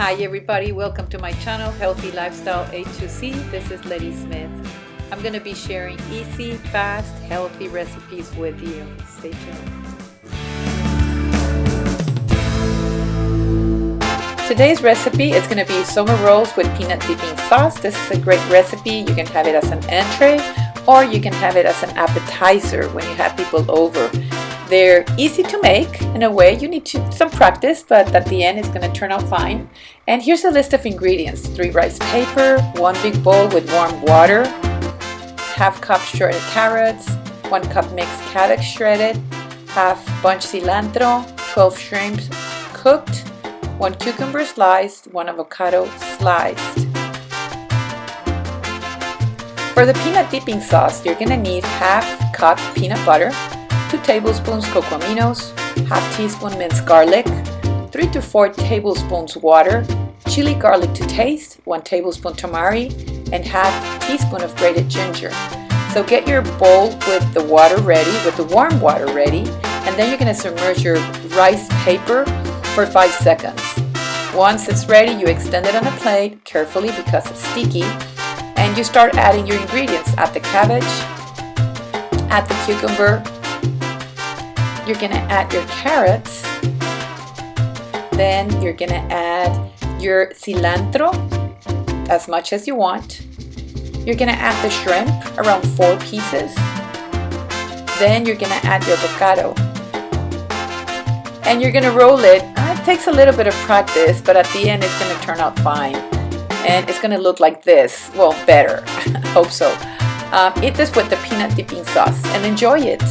Hi everybody, welcome to my channel Healthy Lifestyle A2C. This is Letty Smith. I'm going to be sharing easy, fast, healthy recipes with you. Stay tuned. Today's recipe is going to be summer rolls with peanut dipping sauce. This is a great recipe. You can have it as an entree or you can have it as an appetizer when you have people over. They're easy to make in a way. You need to, some practice, but at the end it's going to turn out fine. And here's a list of ingredients. Three rice paper, one big bowl with warm water, half cup shredded carrots, one cup mixed cabbage shredded, half bunch cilantro, 12 shrimps cooked, one cucumber sliced, one avocado sliced. For the peanut dipping sauce, you're going to need half cup peanut butter, 2 tablespoons cocoaminos, half teaspoon minced garlic, 3 to 4 tablespoons water, chili garlic to taste, 1 tablespoon tamari, and half teaspoon of grated ginger. So get your bowl with the water ready, with the warm water ready, and then you're going to submerge your rice paper for 5 seconds. Once it's ready, you extend it on a plate carefully because it's sticky, and you start adding your ingredients. Add the cabbage, add the cucumber, you're going to add your carrots, then you're going to add your cilantro as much as you want. You're going to add the shrimp, around four pieces. Then you're going to add your avocado. And you're going to roll it. Uh, it takes a little bit of practice, but at the end it's going to turn out fine. And it's going to look like this. Well, better. Hope so. Um, eat this with the peanut dipping sauce and enjoy it.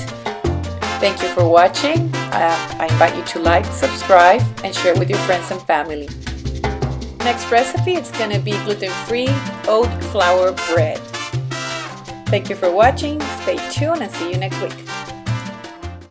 Thank you for watching. Uh, I invite you to like, subscribe, and share with your friends and family. Next recipe is going to be gluten-free oat flour bread. Thank you for watching. Stay tuned and see you next week.